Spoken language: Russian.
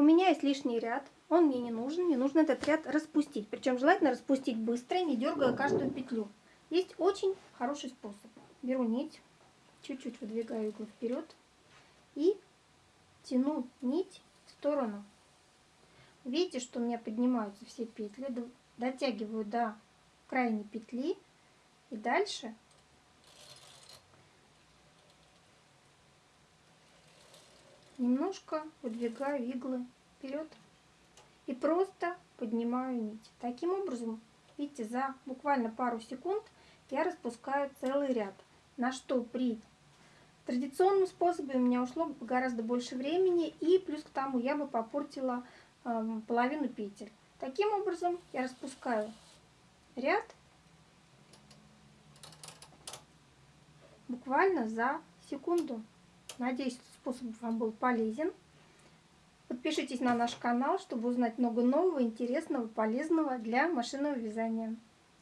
У меня есть лишний ряд, он мне не нужен, мне нужно этот ряд распустить. Причем желательно распустить быстро, не дергая каждую петлю. Есть очень хороший способ. Беру нить, чуть-чуть выдвигаю иглу вперед и тяну нить в сторону. Видите, что у меня поднимаются все петли, дотягиваю до крайней петли и дальше немножко выдвигаю иглы вперед и просто поднимаю нить. Таким образом, видите, за буквально пару секунд я распускаю целый ряд, на что при традиционном способе у меня ушло гораздо больше времени и плюс к тому я бы попортила э, половину петель. Таким образом я распускаю ряд буквально за секунду. Надеюсь, этот способ вам был полезен. Подпишитесь на наш канал, чтобы узнать много нового, интересного, полезного для машинного вязания.